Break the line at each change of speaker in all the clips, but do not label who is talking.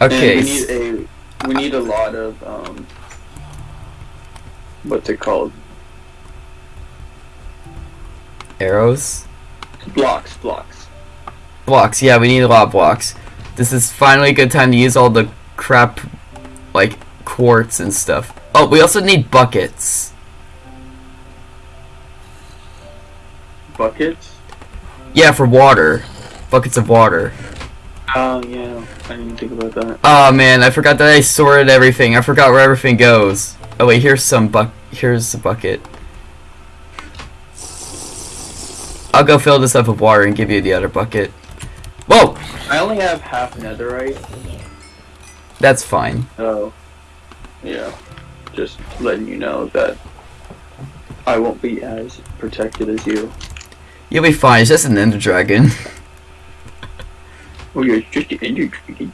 Okay.
We need a we need a lot of um what's it called?
arrows.
Blocks, blocks.
Blocks. Yeah, we need a lot of blocks. This is finally a good time to use all the crap, like quartz and stuff. Oh, we also need buckets.
Buckets?
Yeah, for water. Buckets of water.
Oh yeah, I didn't think about that.
Oh man, I forgot that I sorted everything. I forgot where everything goes. Oh wait, here's some buck. Here's a bucket. I'll go fill this up with water and give you the other bucket. Whoa,
I only have half netherite,
that's fine.
Oh. yeah. Just letting you know that I won't be as protected as you.
You'll be fine. It's just an ender dragon.
Oh yeah, it's just an ender dragon.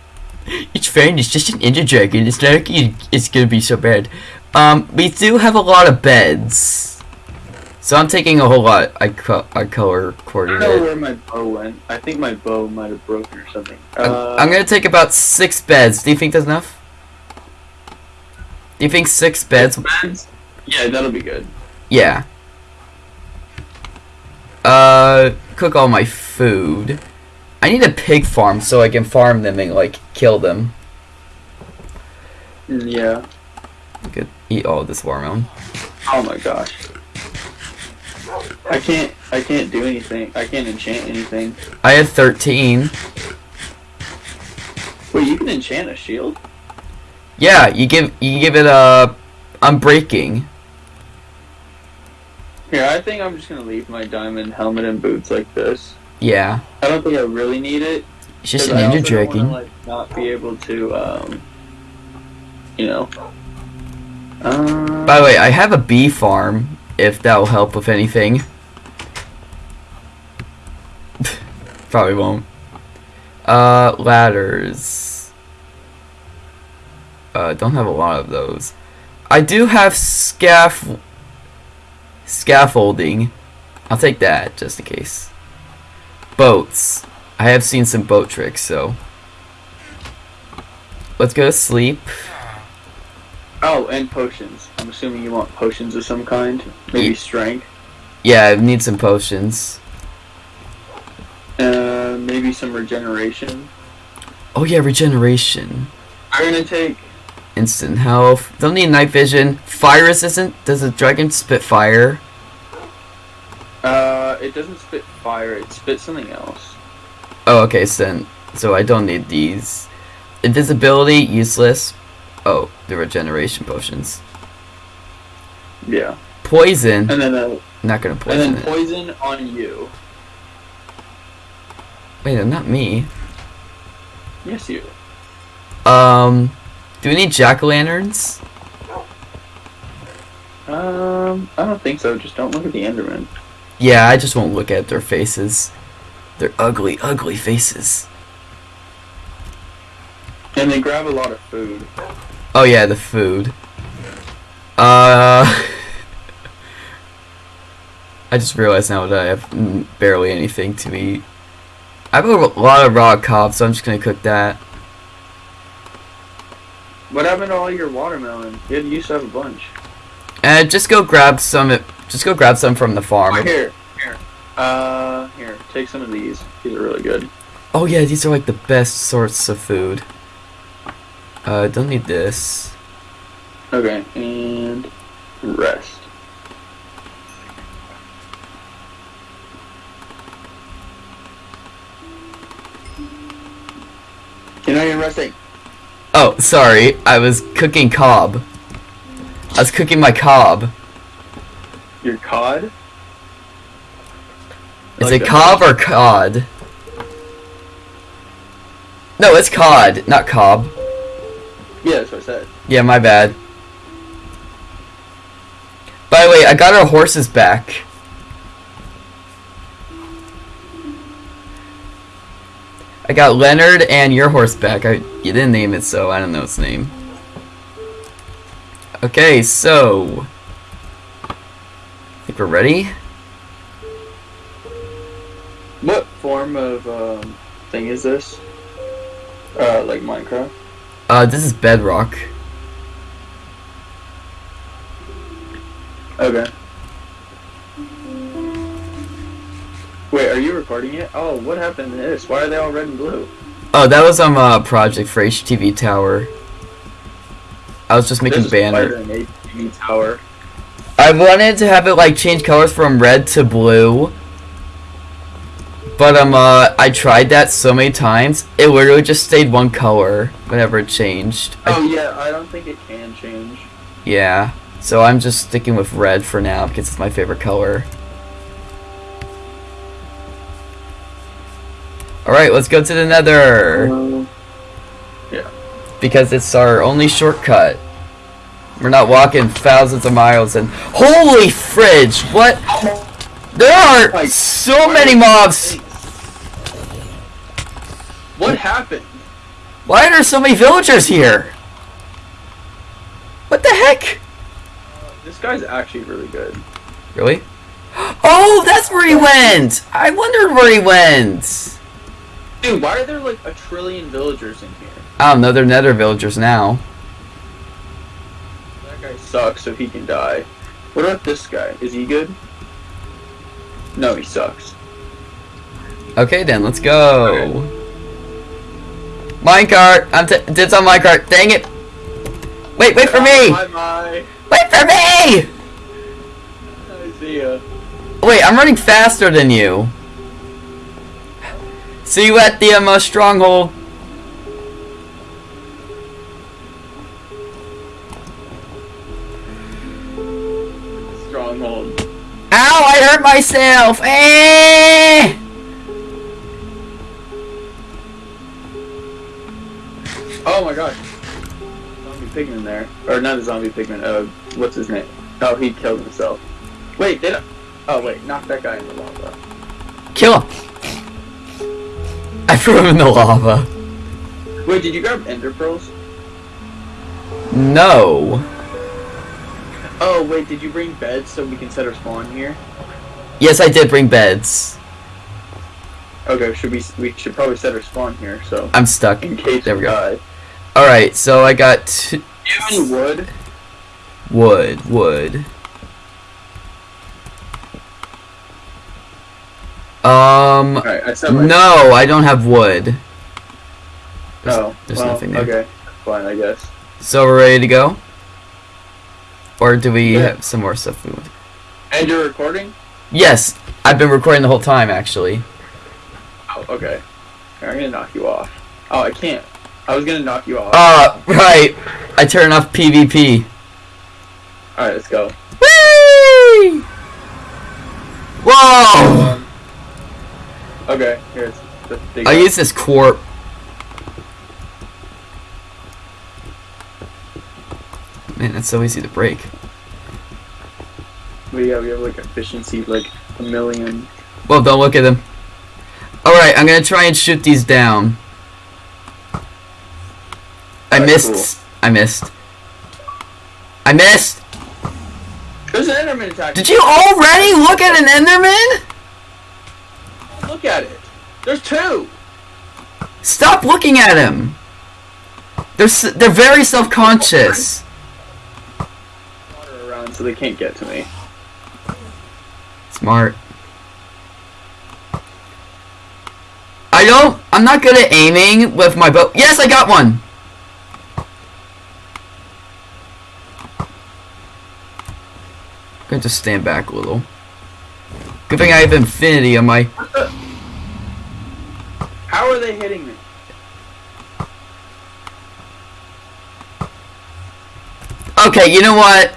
It's fine. It's just an ender dragon. It's not like it's gonna be so bad. Um, we do have a lot of beds, so I'm taking a whole lot. I co- I color
I don't know where my bow went. I think my bow might have broken or something.
I'm,
Uh,
I'm gonna take about six beds. Do you think that's enough? Do you think six beds?
beds? Yeah, that'll be good.
Yeah. Uh, cook all my food. I need a pig farm so I can farm them and like kill them.
Yeah.
I could eat all this watermelon.
Oh my gosh. I can't. I can't do anything. I can't enchant anything.
I had 13.
Wait, you can enchant a shield?
Yeah, you give you give it uh, a unbreaking.
Here, I think I'm just gonna leave my diamond helmet and boots like this.
Yeah,
I don't think I really need it.
it's just an
don't
dragon.
like, not be able to, um, you know. Um,
By the way, I have a bee farm. If that will help with anything. Probably won't. Uh, ladders. Uh, don't have a lot of those. I do have scaff scaffolding. I'll take that just in case. Boats. I have seen some boat tricks, so let's go to sleep.
oh, and potions. I'm assuming you want potions of some kind. Maybe
Ye-
strength.
Yeah, I need some potions.
Uh, maybe some regeneration.
Oh yeah, regeneration.
I'm gonna take.
Instant health. Don't need night vision. Fire resistant. Does a dragon spit fire?
Uh, it doesn't spit fire. It spits something else.
Oh, okay, so so I don't need these. Invisibility, useless. Oh, the regeneration potions.
Yeah.
Poison.
And then, uh,
Not gonna poison.
and
poison
then
it.
poison on you.
Wait, not me.
Yes, you.
Um, do we need jack o' lanterns?
Um, I don't think so. Just don't look at the Enderman.
Yeah, I just won't look at their faces. They're ugly, ugly faces.
And they grab a lot of food.
Oh yeah, the food. Uh, I just realized now that I have barely anything to eat. I have a lot of raw cob, so I'm just gonna cook that.
What happened to all your watermelon? You used to have a bunch.
And just go grab some. Just go grab some from the farm.
Here, here. Uh, here. Take some of these. These are really good.
Oh yeah, these are like the best sorts of food. Uh, don't need this.
Okay, and rest. You're not even resting.
Oh, sorry, I was cooking cob. I was cooking my cob.
Your cod?
Is
Like
it cob or cod? No, it's cod, not cob.
Yeah, that's what I said.
Yeah, my bad. By the way, I got our horses back. I got Leonard and your horse back. I you didn't name it, so I don't know its name. Okay, so think we're ready.
What form of um, thing is this? Uh, like Minecraft?
Uh, this is bedrock.
Okay. Wait, are you recording it? Oh, what happened to this? Why are they all red and blue?
Oh, that was um a project for HTV Tower. I was just making
There's a
banner.
spider in ATV tower.
I wanted to have it like change colors from red to blue. But um uh I tried that so many times, it literally just stayed one color whenever it changed. I-
Oh yeah, I don't think it can change.
yeah. So I'm just sticking with red for now because it's my favorite color. Alright, let's go to the nether.
Um,
because it's our only shortcut. We're not walking thousands of miles and holy fridge! What? There are so many mobs.
What happened?
Why are there so many villagers here? What the heck?
This guy's actually really good.
Really? Oh, that's where he went. I wondered where he went.
Dude, why are there like a trillion villagers in here?
I don't know. They're nether villagers now.
Sucks, so he can die. What about this guy? Is he good? No, he sucks.
Okay, then let's go. Minecart. I'm t- it's on minecart. Dang it! Wait, wait for me!
Bye bye.
Wait for me!
I see ya.
Wait, I'm running faster than you. See you at the um, uh, stronghold. Ow, I hurt myself! Eh!
Oh my gosh. Zombie pigman there. Or not a zombie pigman, uh, what's his name? Oh, he killed himself. Wait, did I? Oh wait, knock that guy in the lava.
Kill him! I threw him in the lava.
Wait, did you grab ender pearls?
No.
Oh wait, did you bring beds so we can set our spawn here?
Yes, I did bring beds.
Okay, should we we should probably set our spawn here, so
I'm stuck.
in case
There we go.
die.
Alright, so I got
Do you have any wood?
wood, wood. Um,
Alright, I
no, I don't have wood. There's,
Oh,
there's
well,
nothing there.
Okay, fine, I guess.
So we're ready to go? Or do we
Yeah.
have some more stuff we want?
And you're recording?
Yes, I've been recording the whole time actually.
Oh, okay. I'm gonna knock you off. Oh, I can't. I was gonna knock you off.
Uh, right. I turn off PvP.
Alright, let's go.
Whee! Whoa!
Um, okay, here's the big
I use this quarp. Man, it's so easy to break.
we have we have like efficiency like a million.
Well, don't look at them. Alright, I'm gonna try and shoot these down. I
Alright,
missed. I missed. I missed!
There's an Enderman attack.
Did you already look at an Enderman?
look at it? There's two.
Stop looking at him! They're, s- they're very self-conscious.
So they can't get to me.
Smart. I don't. I'm not good at aiming with my bow. Yes, I got one. I'm gonna just stand back a little. Good thing I have infinity on my.
How are they hitting me?
Okay, you know what?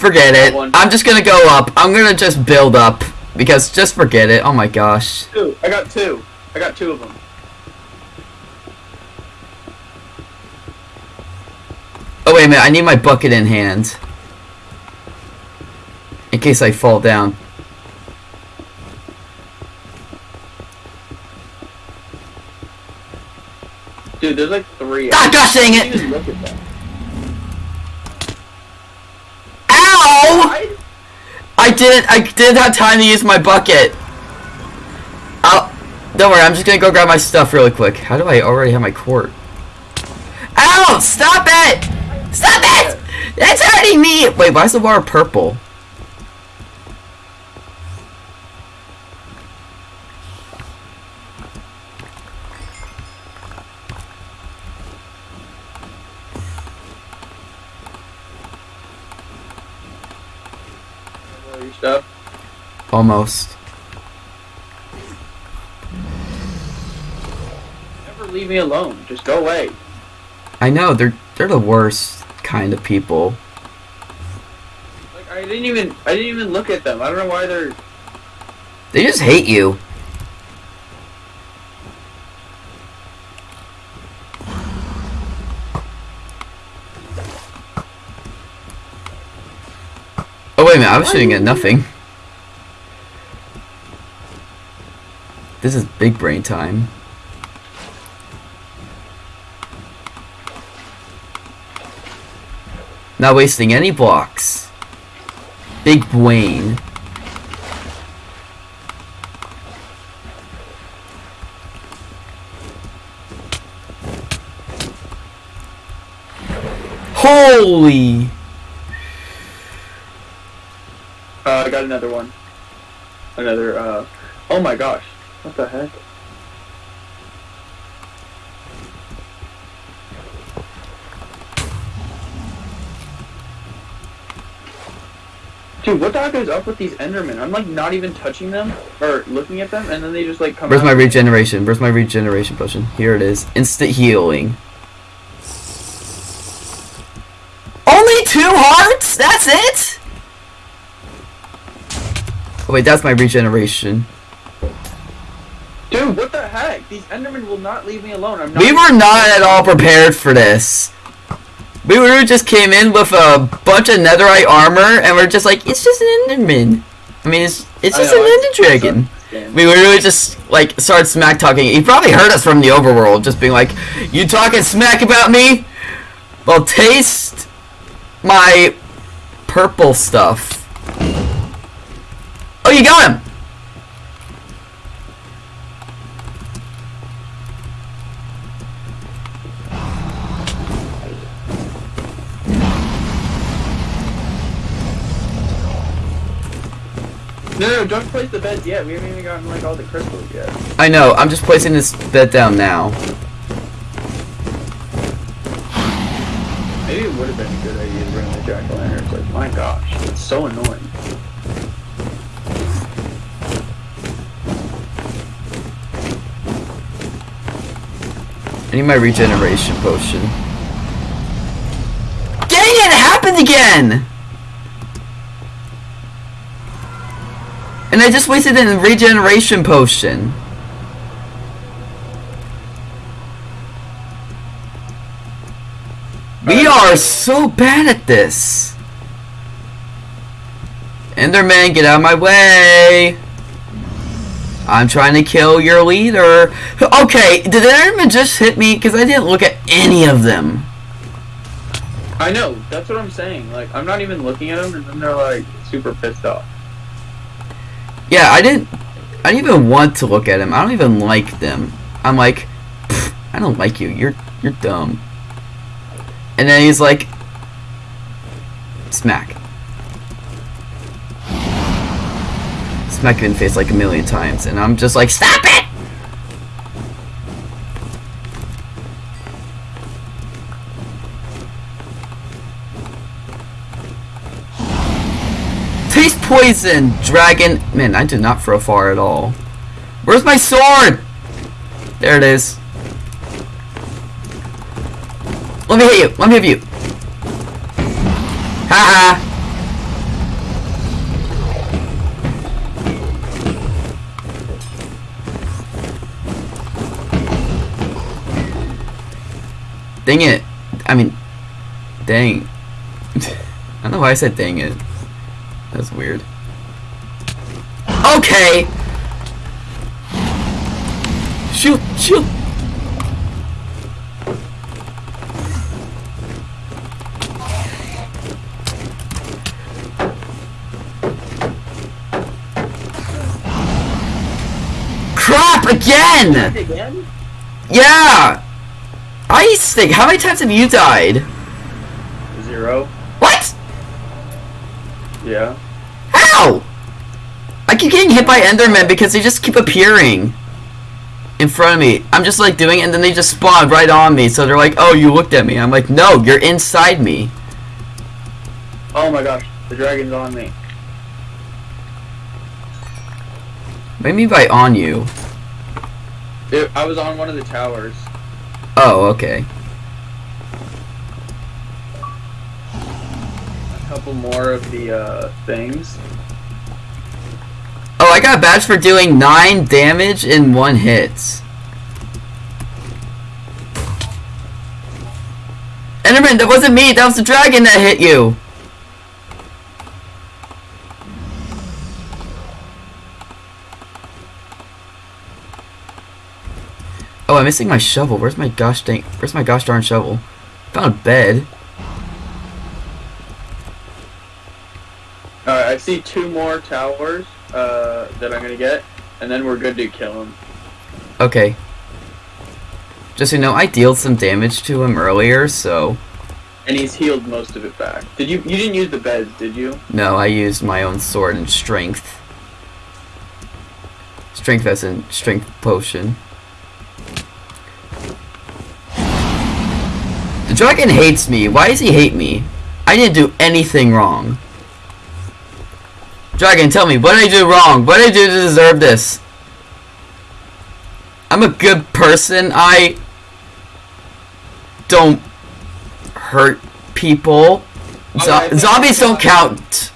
Forget it. I'm just gonna go up. I'm gonna just build up because just forget it. Oh my gosh.
Two. I got two. I got two of them.
Oh wait a minute. I need my bucket in hand. In case I fall down.
Dude, there's like three.
Ah, gosh dang it! I didn't. I didn't have time to use my bucket. I'll. Don't worry. I'm just gonna go grab my stuff really quick. How do I already have my quart? Ow! Stop it! Stop it! That's hurting me! Wait, why is the water purple?
Your stuff.
Almost.
Never leave me alone. Just go away.
I know, they're they're the worst kind of people.
Like I didn't even I didn't even look at them. I don't know why they're
They just hate you. Minute, I was shooting at nothing. This is big brain time. Not wasting any blocks. Big brain. Holy!
Uh, I got another one. Another, uh, oh my gosh. What the heck? Dude, what the heck is up with these Endermen? I'm like not even touching them or looking at them, and then they just like come.
Where's
out.
my regeneration? Where's my regeneration potion? Here it is. Instant healing. Only two hearts? That's it? Oh wait, that's my regeneration.
Dude, what the heck? These Endermen will not leave me alone. I'm not.
We were not at all prepared for this. We were just came in with a bunch of netherite armor and we're just like, it's just an enderman. I mean, it's it's just
know,
an ender dragon. We literally just like started smack talking. He probably heard us from the overworld, just being like, "You talking smack about me? Well, taste my purple stuff." Oh, you got him.
No, no, don't place the beds yet. We haven't even gotten like all the crystals yet.
I know. I'm just placing this bed down now.
Maybe it would have been a good idea to bring the jack o' lanterns. Like, my gosh, it's so annoying.
I need my regeneration potion. Dang it! It happened again. And I just wasted a regeneration potion. We uh, are so bad at this. Enderman, get out of my way. I'm trying to kill your leader. Okay, did the Enderman just hit me? Because I didn't look at any of them.
I know, that's what I'm saying. Like, I'm not even looking at them, and then they're like super pissed off.
Yeah, I didn't. I didn't even want to look at him. I don't even like them. I'm like, I don't like you. You're you're dumb. And then he's like, smack. Smack him in the face like a million times, and I'm just like, stop it! Taste poison, dragon. Man, I did not throw far at all. Where's my sword? There it is. Let me hit you. Let me hit you. Ha ha. Dang it. I mean, dang. I don't know why I said dang it. That's weird. Okay! Shoot! Shoot! Crap! Again!
Again?
Yeah! Ice stick. How many times have you died?
Zero.
What?
Yeah.
How? I keep getting hit by Endermen because they just keep appearing in front of me. I'm just like doing it and then they just spawn right on me. So they're like, oh, you looked at me. I'm like, no, you're inside me.
Oh my gosh, the dragon's on me.
What do you mean by on you?
It, I was on one of the towers.
Oh, okay.
A couple more of the uh, things.
Oh, I got a badge for doing 9 damage in one hit. Enderman, that wasn't me. That was the dragon that hit you. I'm missing my shovel. Where's my gosh dang? Where's my gosh darn shovel? Found a bed.
Alright, I see two more towers uh, that I'm gonna get, and then we're good to kill him.
Okay. Just so you know, I dealt some damage to him earlier, so
And he's healed most of it back. Did you? You didn't use the beds, did you?
no, I used my own sword and strength. Strength as in strength potion. Dragon hates me. Why does he hate me? I didn't do anything wrong. Dragon, tell me, what did I do wrong? What did I do to deserve this? I'm a good person. I don't hurt people. Zo-
think-
zombies don't count.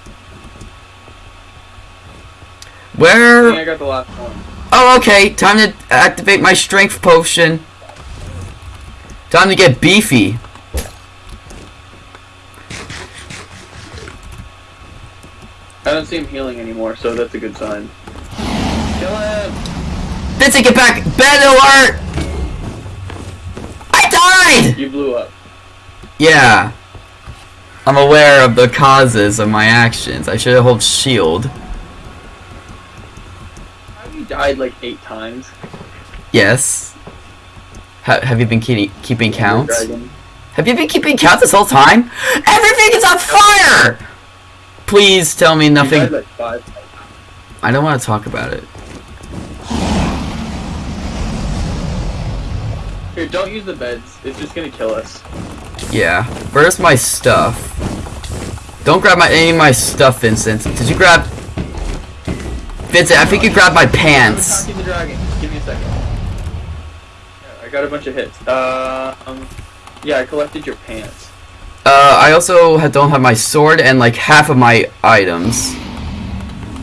Where?
I got the last one.
Oh, okay. Time to activate my strength potion. Time to get beefy.
I don't see him healing anymore, so that's a good sign. Kill him!
Vincent, get back! Bed alert! I died!
You blew up.
Yeah. I'm aware of the causes of my actions. I should have held shield.
Have you died like eight times?
Yes. Ha- have you been keeping keeping counts? Have you been keeping counts this whole time? Everything is on fire! Please tell me nothing.
died like five times.
I don't want to talk about it.
Here, don't use the beds. It's just gonna kill us.
Yeah. Where's my stuff? Don't grab my any of my stuff, Vincent. Did you grab Vincent, I think you grabbed my pants.
I'm the dragon. Give me a second. Yeah, I got a bunch of hits. Uh, um, yeah, I collected your pants.
Uh, I also don't have my sword and like half of my items.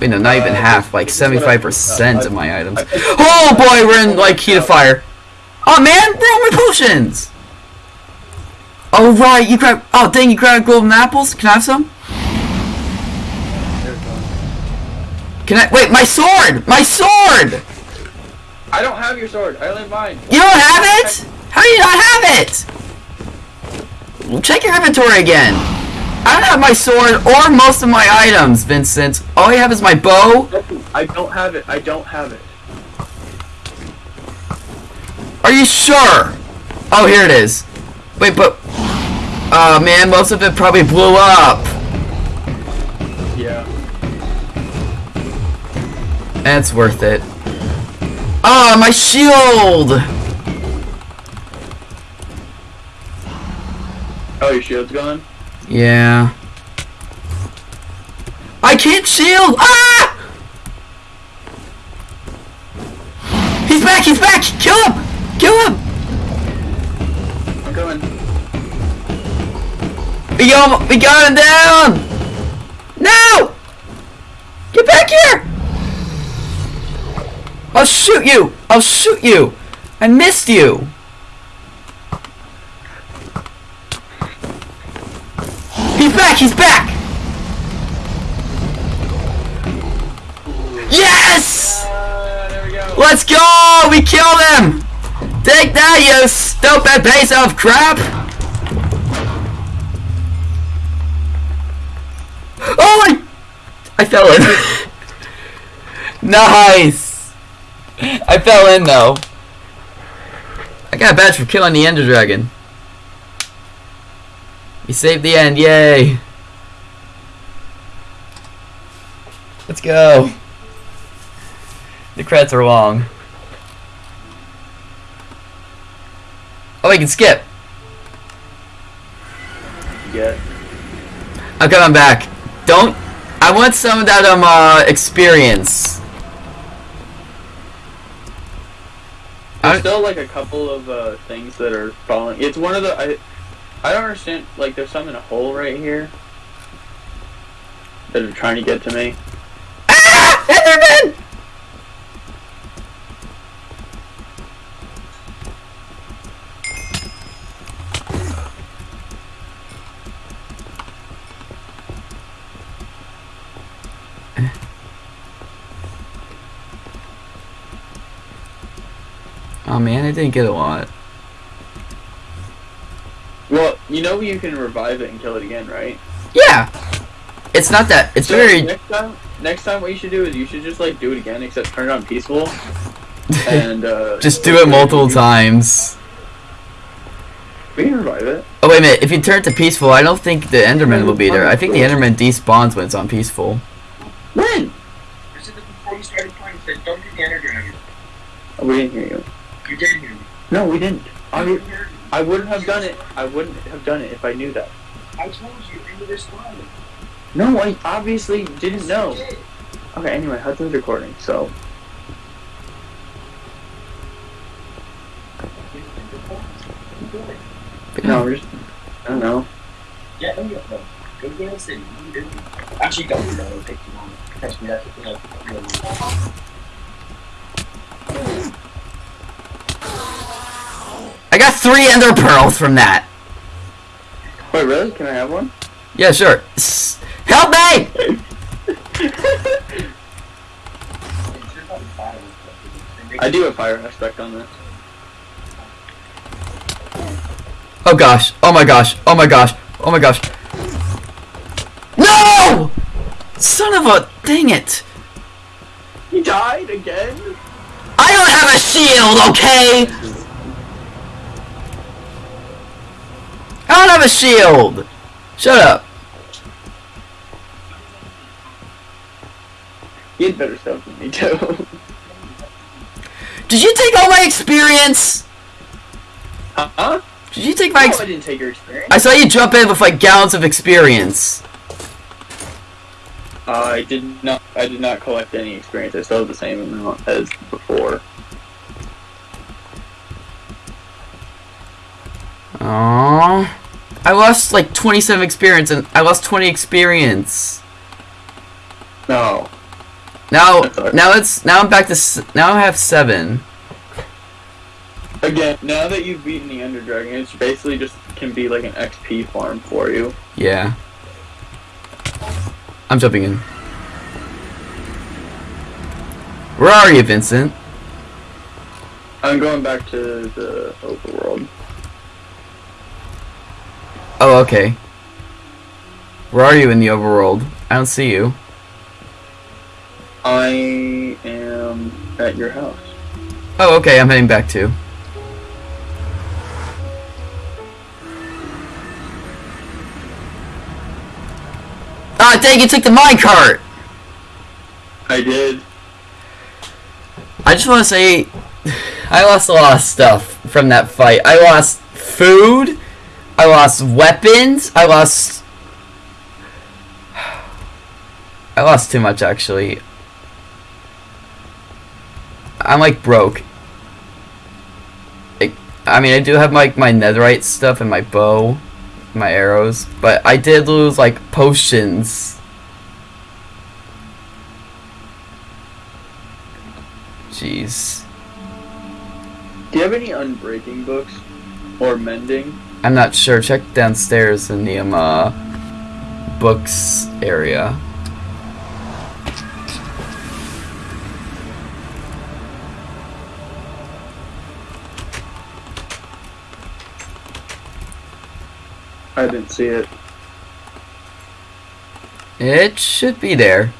Wait, no, not even
Uh,
half. Like
this is what I-
seventy-five percent
uh,
of my items.
I-
Oh boy, we're in like heat of fire. Oh man, where are my potions? Oh right, you grab. Oh dang, you grabbed golden apples. Can I have some?
There's one.
Can I? Wait, my sword! My sword!
I don't have your sword. I only have mine.
You don't have it? How do you not have it? Check your inventory again. I don't have my sword or most of my items, Vincent. All I have is my bow.
I don't have it. I don't have it.
Are you sure? Oh, here it is. Wait, but... Oh, man, most of it probably blew up.
Yeah.
That's worth it. Ah, my shield!
Oh, your shield's gone?
Yeah. I can't shield! Ah! He's back, he's back! Kill him! Kill him!
I'm coming.
We got him, we got him down! No! Get back here! I'll shoot you! I'll shoot you! I missed you! He's back! Yes! Let's go! We killed him! Take that, you stupid piece of crap! Oh my! I fell in. nice! I fell in though. I got a badge for killing the Ender Dragon. We saved the end, yay! Let's go. The credits are long. Oh, we can skip.
Yeah.
I'm coming back. Don't. I want some of that um uh experience.
There's
I-
still like a couple of uh, things that are falling. It's one of the I, I don't understand. Like there's some in a hole right here that are trying to get to me.
Ah! Enderman! Oh man, I didn't get a lot.
Well, you know you can revive it and kill it again, right?
Yeah! It's not that. It's
So
very.
next time, next time, what you should do is you should just like do it again, except turn it on peaceful, and uh,
Just do it multiple times.
We can revive it.
Oh wait a minute, if you turn it to peaceful, I don't think the Enderman will be there. I think the Enderman despawns when it's on peaceful.
When?
I said that before you started playing. I said, don't do the energy dragon.
Oh, we didn't hear you.
You did hear me.
No, we didn't. I,
You
would-
heard me.
I wouldn't have done it. I wouldn't have done it if I knew that.
I told you, of this line.
No, I obviously didn't know.
Did.
Okay, anyway, Hudson's recording, so. No, we're just. I don't know.
Yeah, no, no. Go get us in. You. Actually, don't do that. It'll take too long. Trust me, that's you know, really.
I got three Ender Pearls from that.
Wait, really? Can I have one?
Yeah, sure. S- Help me!
I do have fire aspect on this.
Oh gosh. Oh my gosh. Oh my gosh. Oh my gosh. No! Son of a dang it.
He died again?
I don't have a shield, okay? I don't have a shield. Shut up.
You had better stuff than me, too.
Did you take all my experience?
huh?
Did you take my
No, I didn't take your experience.
I saw you jump in with like gallons of experience.
I did not. I did not collect any experience. I still have the same amount as before.
Aww. I lost like 27 experience and I lost 20 experience.
No.
Now, now it's now I'm back to s- now I have seven.
Again, now that you've beaten the Ender Dragon, it's basically just can be like an XP farm for you.
Yeah. I'm jumping in. Where are you, Vincent?
I'm going back to the overworld.
Oh, okay. Where are you in the overworld? I don't see you.
I am at your house.
Oh, okay. I'm heading back too. Ah, dang! You took the minecart.
I did.
I just want to say, I lost a lot of stuff from that fight. I lost food. I lost weapons. I lost. I lost too much actually. I'm like broke. It, I mean, I do have like my netherite stuff and my bow, my arrows, but I did lose like potions. Jeez.
Do you have any unbreaking books or mending?
I'm not sure. Check downstairs in the um, uh, books area.
I didn't see it.
It should be there.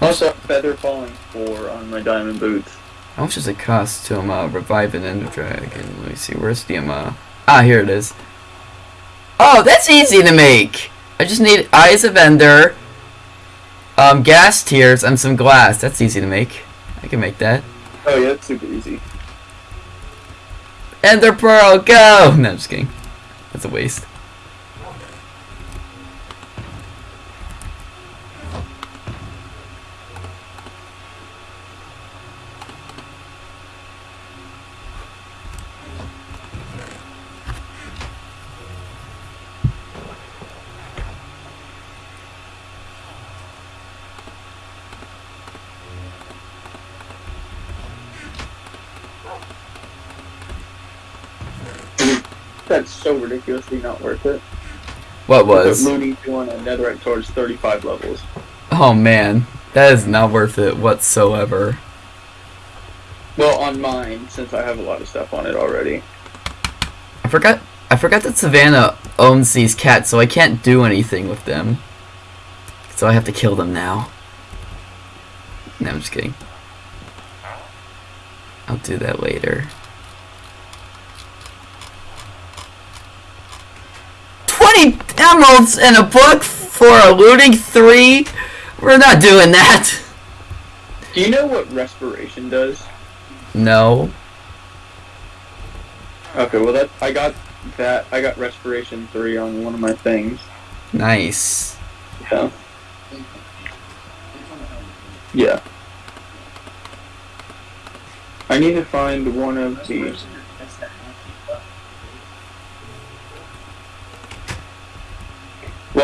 Also, feather falling four on my diamond boots.
How much does it cost to um, uh, revive an ender dragon? Let me see. Where's the um, uh, ah here it is. Oh, that's easy to make. I just need eyes of ender, um, ghast tears, and some glass. That's easy to make. I can make that.
Oh yeah, it's super easy.
Ender pearl, go! No, I'm just kidding. That's a waste.
That's so ridiculously not worth it.
What was?
Tune on Netherite towards 35 levels.
Oh man, that is not worth it whatsoever.
Well, on mine, since I have a lot of stuff on it already.
I forgot. I forgot that Savannah owns these cats, so I can't do anything with them. So I have to kill them now. No, I'm just kidding. I'll do that later. Emeralds in a book for a looting three. We're not doing that.
Do you know what respiration does?
No.
Okay, well that I got that I got respiration three on one of my things.
Nice.
Yeah. Yeah. I need to find one of the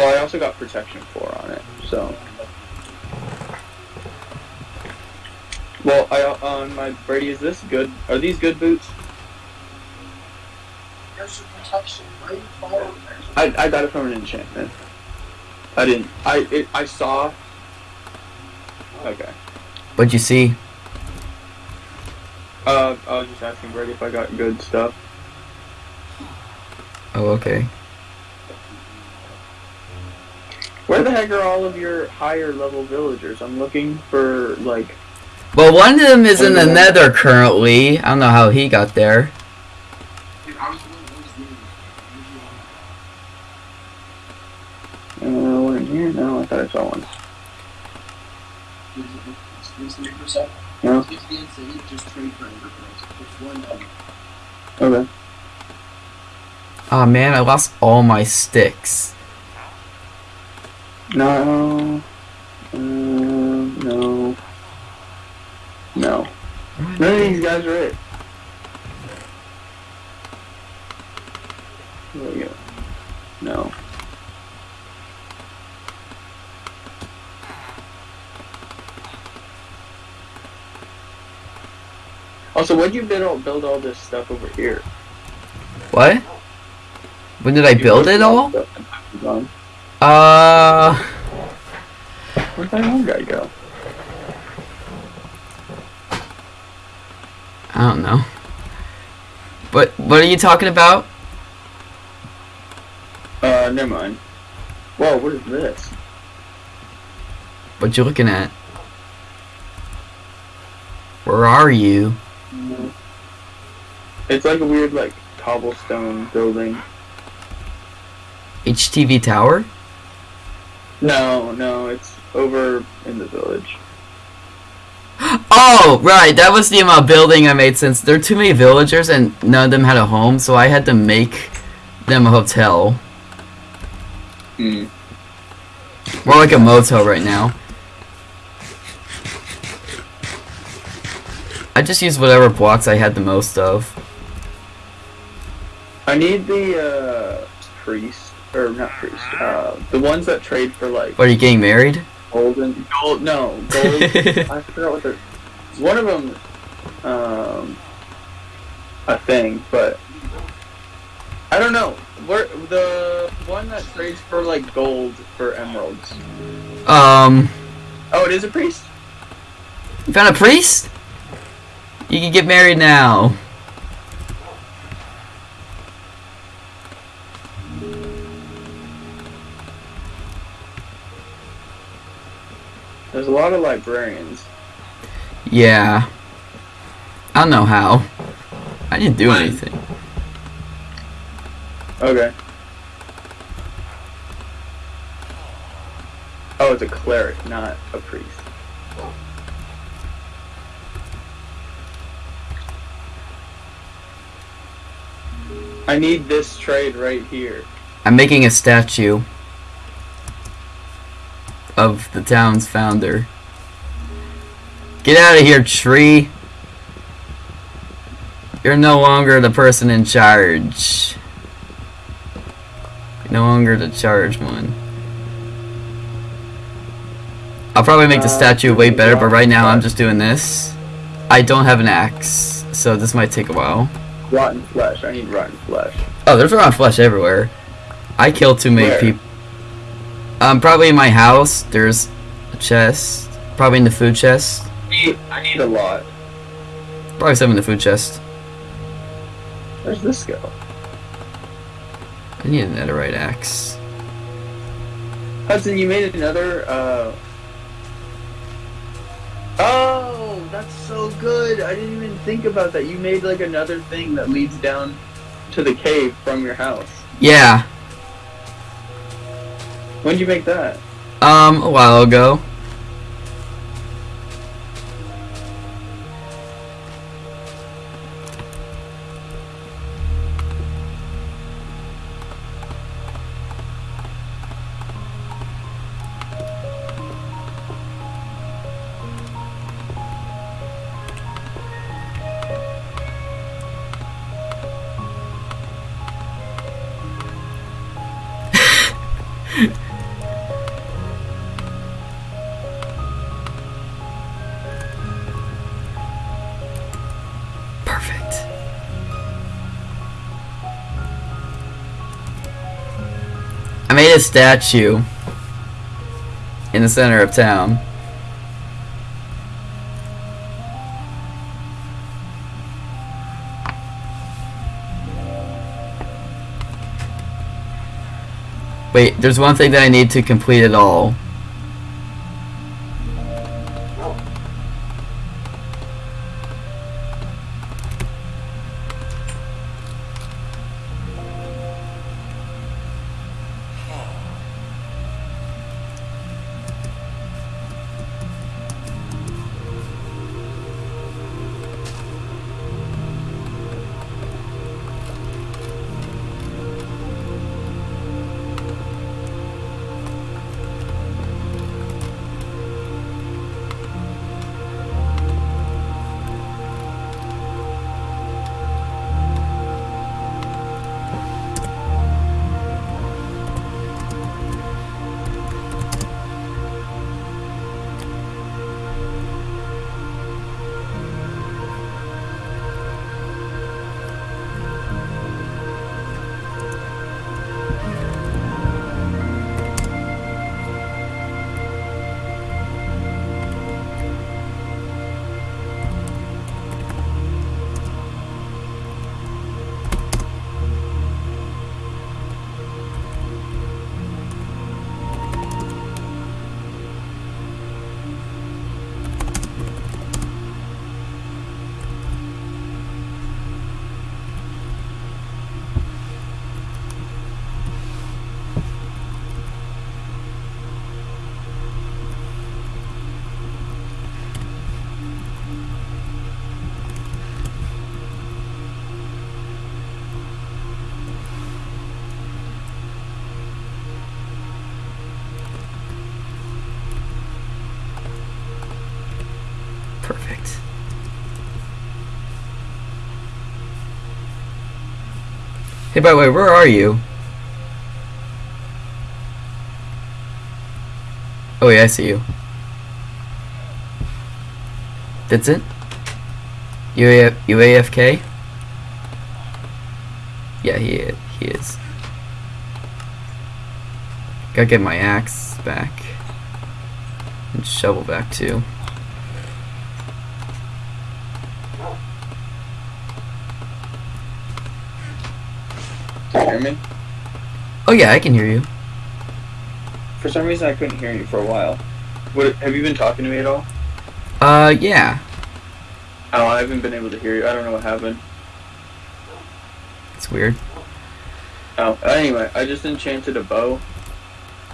Well, I also got protection four on it, so. Well, I on my Brady, is this good? Are these good boots?
There's your protection,
I, I got it from an enchantment. I didn't. I it, I saw. Okay.
What'd you see?
Uh, I was just asking Brady if I got good stuff.
Oh, okay.
Where the heck are all of your higher level villagers? I'm looking for like.
Well, one of them is in the nether currently. I don't know how he got there.
Dude, I was the one that was.
Uh, one in here? No, I thought I saw one. No.
If the insane, just trade for everything. It's one dollar.
Okay.
Oh man, I lost all my sticks.
No. Uh, no. No. None of these guys are it. There we go. No. Also, why'd you build all, build all this stuff over here?
What? When did I build it all?
Stuff on Amazon.
Uh,
Where'd that one guy go?
I don't know. But what are you talking about?
Uh, never mind. Whoa, what is this?
What you looking at? Where are you?
It's like a weird, like, cobblestone building.
HTV Tower?
No, no, it's over in the village.
Oh, right. That was the amount of building I made since there are too many villagers and none of them had a home, so I had to make them a hotel.
Hmm.
More like a motel right now. I just used whatever blocks I had the most of.
I need the, uh, priest, or not priest, uh, the ones that trade for, like,
What, are you getting married?
golden, gold, no, gold, I forgot what they're, one of them, um, a thing, but, I don't know, where, the one that trades for, like, gold for emeralds.
Um,
Oh, it is a priest?
you found a priest? You can get married now.
There's a lot of librarians.
Yeah. I don't know how. I didn't do anything.
Okay. Oh, it's a cleric, not a priest. I need this trade right here.
I'm making a statue of the town's founder. Get out of here, tree. You're no longer the person in charge. You're no longer the charge one. I'll probably make the
Uh,
statue way better, but right now I'm just doing this. I don't have an axe, so this might take a while.
Rotten flesh. I need rotten flesh.
Oh, there's rotten flesh everywhere. I killed too many people. Um, probably in my house. There's a chest. Probably in the food chest.
I need, a lot.
Probably some in the food chest.
Where's this go?
I need a netherite axe.
Hudson, you made another, uh... Oh, that's so good. I didn't even think about that. You made, like, another thing that leads down to the cave from your house.
Yeah.
When'd you make that?
Um, a while ago. A statue in the center of town. Wait, there's one thing that I need to complete it all. Hey, by the way, where are you? Oh, yeah, I see you. That's it? UAF, UAFK? Yeah, he. He is. Gotta get my axe back. And shovel back, too.
Hear me?
Oh, yeah, I can hear you.
For some reason, I couldn't hear you for a while. What, have you been talking to me at all?
Uh, yeah.
Oh, I haven't been able to hear you. I don't know what happened.
It's weird.
Oh, anyway, I just enchanted a bow,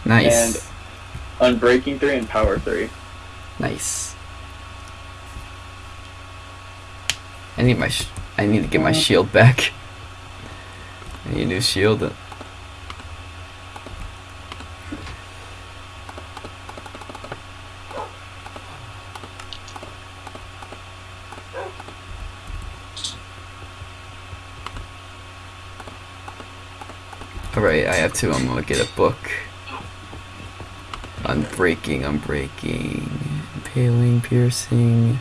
Nice.
And Unbreaking 3, and Power 3.
Nice. I need my I need to get my shield back. I need a new shield. Alright, I have two. I'm gonna get a book. Unbreaking, unbreaking, impaling, piercing.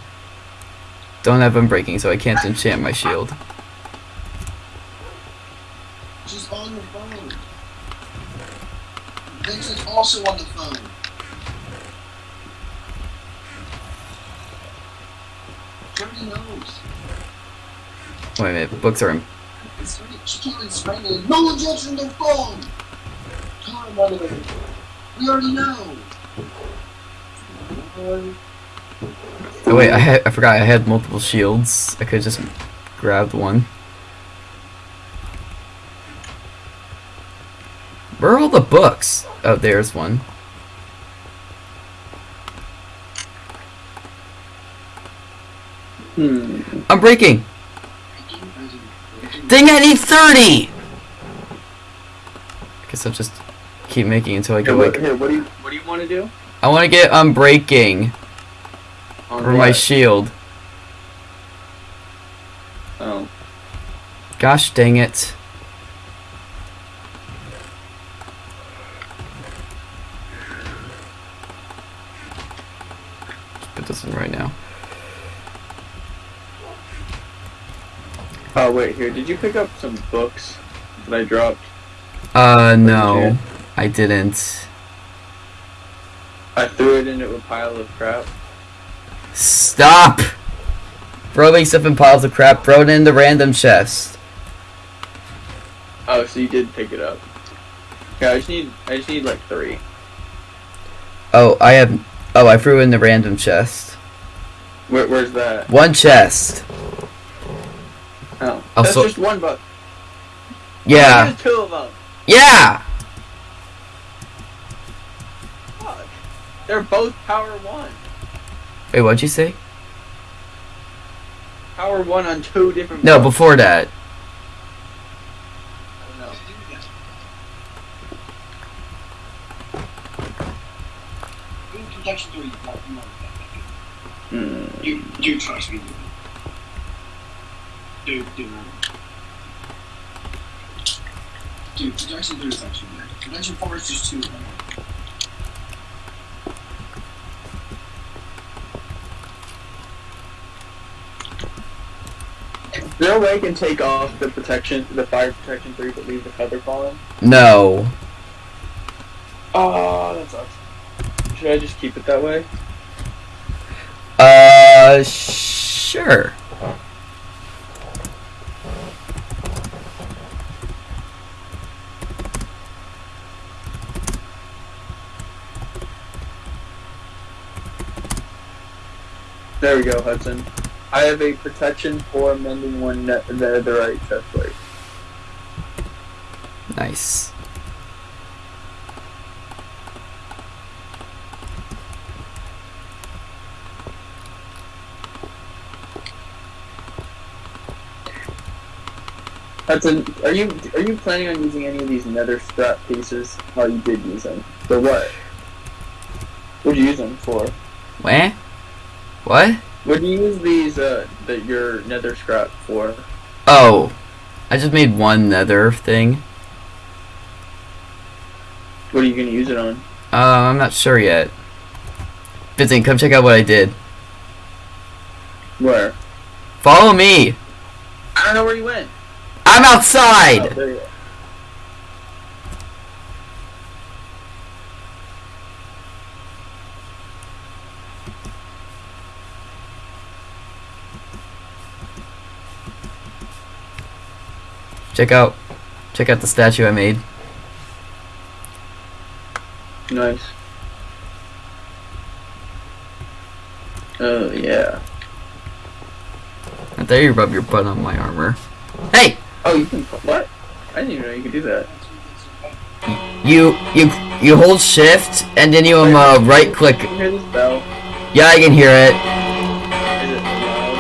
Don't have unbreaking, so I can't enchant my shield.
She's on the phone. Vincent's also on the phone. She already knows.
Wait a minute, books are in.
She can't even explain it. No one's answering their phone. Time on it. We already know.
Oh wait, I had I forgot I had multiple shields. I could just grabbed one. Where are all the books? Oh, there's one.
Hmm.
I'm breaking. Dang, I need 30! Guess I'll just keep making until I
Here,
get
what,
like.
here, what do you what do you want to do?
I want to get unbreaking
On
for my shield.
Oh.
Gosh dang it. This in right now.
Oh wait, here. Did you pick up some books that I dropped?
Uh, no. I didn't.
I threw it into a pile of crap.
Stop! Throwing stuff in piles of crap, throw it in the random chest.
Oh, so you did pick it up. Yeah, I just need I just need like three.
Oh, I have. Oh, I threw in the random chest.
Where, where's that?
One chest.
Oh,
Also-
that's just one book.
Yeah.
There's two of them.
Yeah!
Fuck. They're both power one.
Wait, what'd you say?
Power one on two different.
No,
books.
before that.
Protection 3 is like, you know
mm.
You, you trust me. Dude, dude, Dude, Protection 3 is actually good. Protection 4 is just too
bad. no way I can take off the protection, the fire protection three, but leave the feather falling?
No.
Oh, that sucks. Should I just keep it that way?
Uh, sure.
There we go, Hudson. I have a protection four mending one net the, the right chest plate.
Nice.
Hudson, are you are you planning on using any of these nether scrap pieces? Oh, you did use them. For what? What'd you use them for?
What? What?
What do you use these uh that your nether scrap for?
Oh. I just made one nether thing.
What are you gonna use it on?
Uh, I'm not sure yet. Vincent, come check out what I did.
Where?
Follow me!
I don't know where you went.
I'm outside! Check out, check out the statue I made.
Nice. Oh yeah.
there you rub your butt on my armor. Hey!
Oh, you can. What? I didn't even know you could do that.
You you you hold shift and then you um uh, right click.
Can you hear this bell?
Yeah, I can hear it.
Is it loud?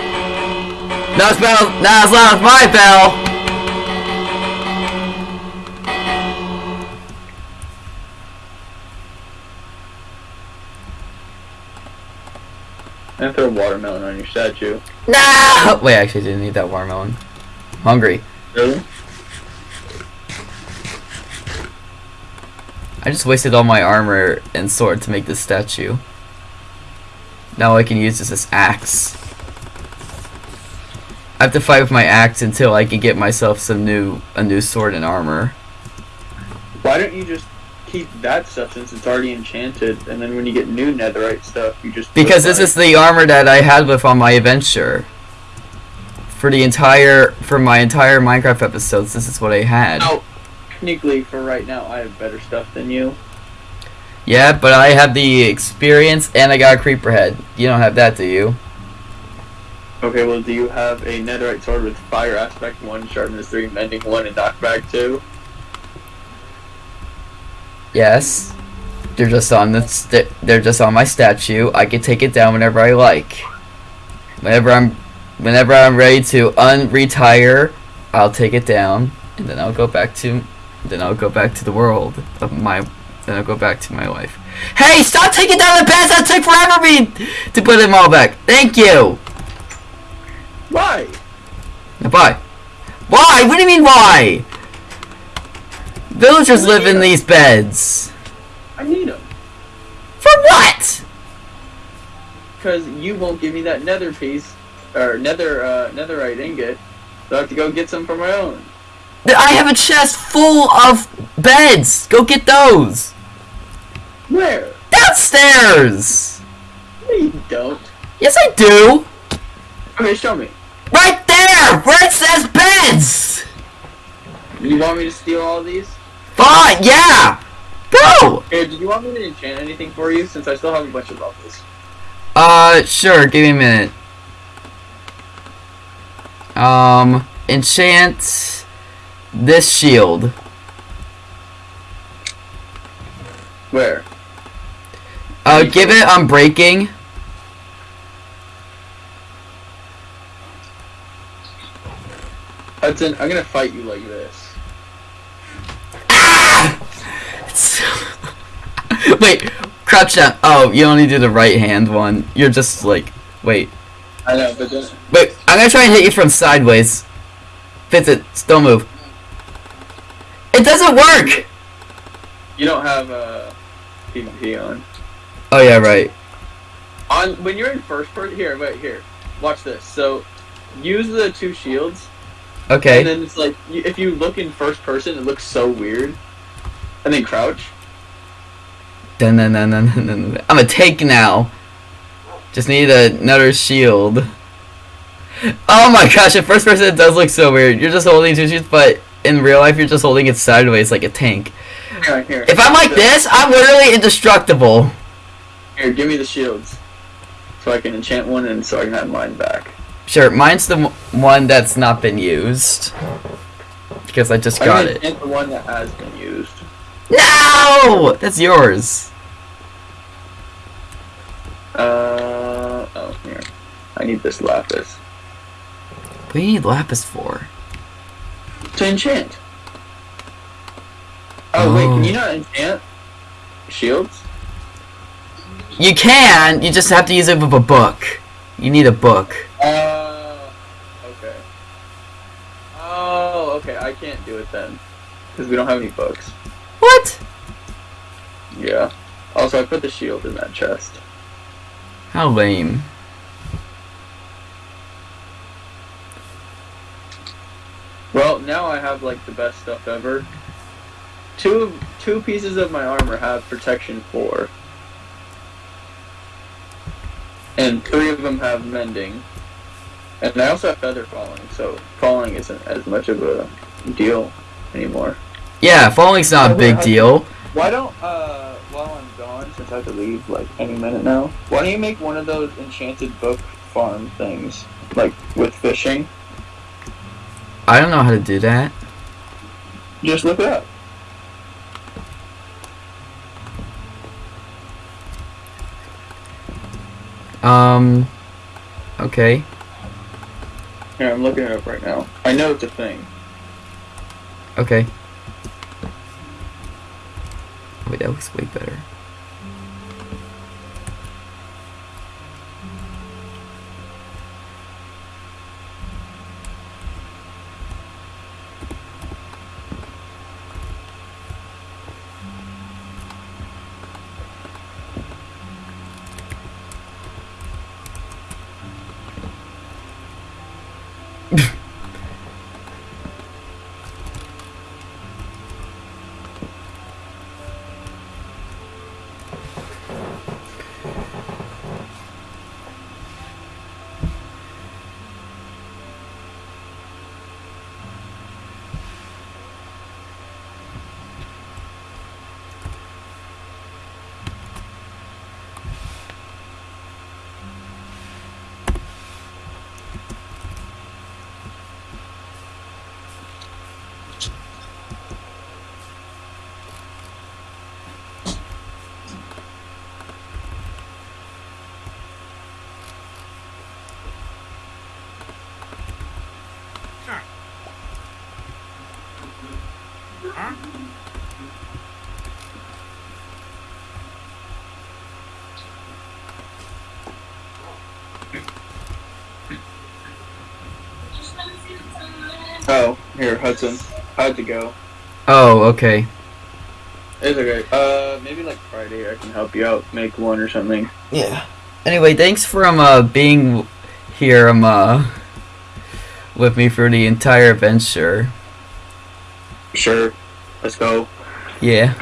No, it's bell. Not as loud as my bell.
And throw a watermelon on your statue.
No. Wait, actually, I didn't need that watermelon. hungry.
Really?
I just wasted all my armor and sword to make this statue. Now I can use this as axe. I have to fight with my axe until I can get myself some new a new sword and armor.
Why don't you just keep that stuff since it's already enchanted, and then when you get new netherite stuff, you just
Because this is the armor that I had with on my adventure. For the entire for my entire Minecraft episodes, this is what I had.
Oh, technically, for right now, I have better stuff than you.
Yeah, but I have the experience and I got a creeper head. You don't have that, do you?
Okay, well, do you have a netherite sword with fire aspect one, sharpness three, mending one, and knockback two?
Yes. They're just on the st- they're just on my statue. I can take it down whenever I like. Whenever I'm whenever I'm ready to unretire, I'll take it down and then I'll go back to then I'll go back to the world of my then I'll go back to my life. Hey, stop taking down the beds! That took forever me to put them all back. Thank you.
Why?
Why? Why? What do you mean why? Villagers live in these beds.
I need them.
For what?
Because you won't give me that nether piece, or nether, uh, netherite ingot, so I have to go get some for my own.
I have a chest full of beds. Go get those.
Where?
Downstairs.
No, you don't.
Yes, I do.
Okay, show me.
Right there, where it says beds.
You want me to steal all these?
Fine, yeah. Go.
Here, did you want me to enchant anything for you, since I still have a bunch of levels?
Uh, sure. Give me a minute. Um, enchant this shield.
Where?
Uh, give it unbreaking.
Hudson, I'm gonna fight you like this. Ah!
wait, crouch down. Oh, you only do the right hand one. You're just like, wait,
I know, but
wait. I'm gonna try and hit you from sideways. It. Don't move. It doesn't work.
you don't have uh, PvP on.
Oh yeah, right.
On when you're in first person, here, wait, here, watch this. So, use the two shields,
Okay.
and then it's like you, if you look in first person, it looks so weird. And then crouch.
Dun, dun, dun, dun, dun, dun. I'm a tank now. Just need another shield. Oh my gosh, at first person it does look so weird. You're just holding two shields, but in real life you're just holding it sideways like a tank.
Here, here.
If I'm like this, I'm literally indestructible.
Here, give me the shields, so I can enchant one, and so I can have mine back.
Sure, mine's the one that's not been used. Because I just
I'm
got it.
the one that has been used.
No! That's yours.
Uh oh, here. I need this lapis
What do you need lapis for?
to enchant. Oh, wait,
Oh.
can you not enchant shields?
You can, you just have to use it with a book. You need a book.
Uh, okay. Oh, okay. I can't do it then, because we don't have any books.
What?
Yeah. Also, I put the shield in that chest.
How lame.
Well, now I have like the best stuff ever. Two two pieces of my armor have protection four, and three of them have mending. And I also have feather falling, so falling isn't as much of a deal anymore.
Yeah, falling's not a big deal.
Why don't uh while I'm gone, since I have to leave like any minute now, why don't you make one of those enchanted book farm things, like with fishing.
I don't know how to do that.
Just look it up.
Um. Okay.
Here, I'm looking it up right now. I know it's a thing.
Okay. Wait, that looks way better.
Oh, here, Hudson. How'd you go?
Oh, okay.
It's okay. Uh, maybe like Friday I can help you out, make one or something.
Yeah. Anyway, thanks for um uh, being here um uh with me for the entire adventure.
Sure. Let's go.
Yeah.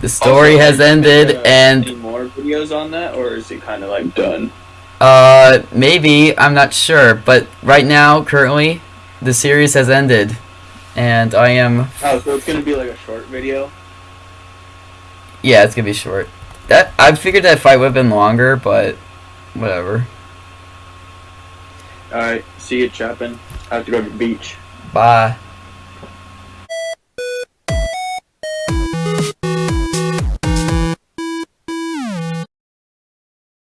The story
Also,
has ended,
uh,
and
more videos on that, or is it kind of like done?
Uh maybe I'm not sure, but right now, currently, the series has ended, and I am
Oh, so it's gonna be like a short video.
yeah, it's gonna be short. That I figured that fight would have been longer, but whatever.
All right. See you, Chapin. I have to go to the beach.
Bye.